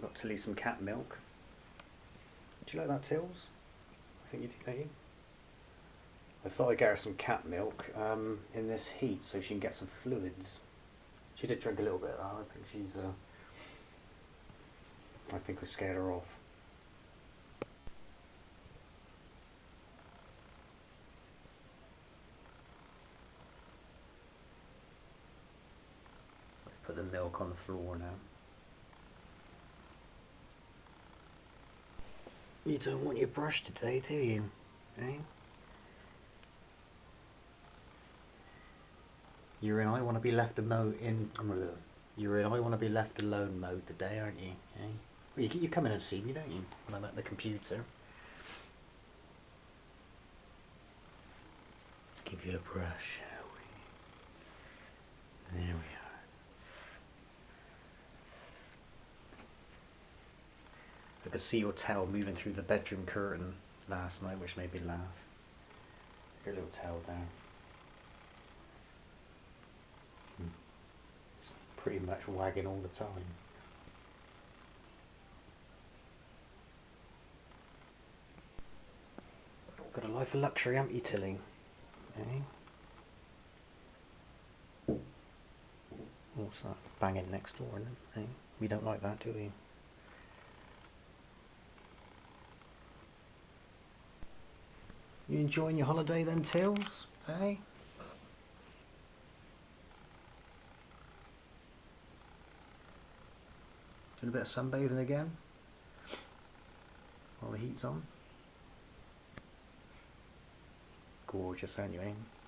I got Tilly some cat milk. Do you like that, Tills? I think you do, don't you? I thought I'd get her some cat milk um, in this heat so she can get some fluids. She did drink a little bit. I think she's. Uh, I think we scared her off. Let's put the milk on the floor now. You don't want your brush today, do you? Eh? You're in I want to be left alone in you're in I want to be left alone mode today, aren't you? Eh? Well, you, you come in and see me, don't you? When I'm at the computer. Give you a brush, shall we? There we I could see your tail moving through the bedroom curtain last night, which made me laugh. Your little tail down. It's pretty much wagging all the time. Got a life of luxury, haven't you, Tilly? Eh? What's that? Banging next door? Eh? We don't like that, do we? You enjoying your holiday then, Tills? Hey? Doing a bit of sunbathing again? While the heat's on? Gorgeous, aren't you, eh?